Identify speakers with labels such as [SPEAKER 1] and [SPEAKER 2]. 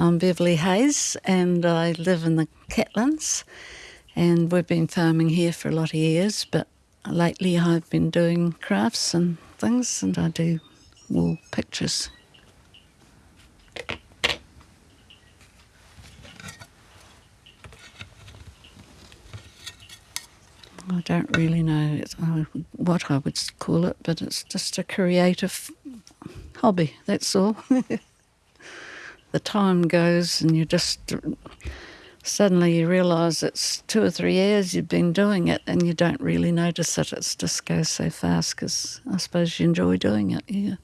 [SPEAKER 1] I'm Beverly Hayes and I live in the Catlins and we've been farming here for a lot of years but lately I've been doing crafts and things and I do wall pictures. I don't really know uh, what I would call it, but it's just a creative hobby, that's all. the time goes and you just suddenly you realise it's two or three years you've been doing it and you don't really notice it. It just goes so fast because I suppose you enjoy doing it, yeah.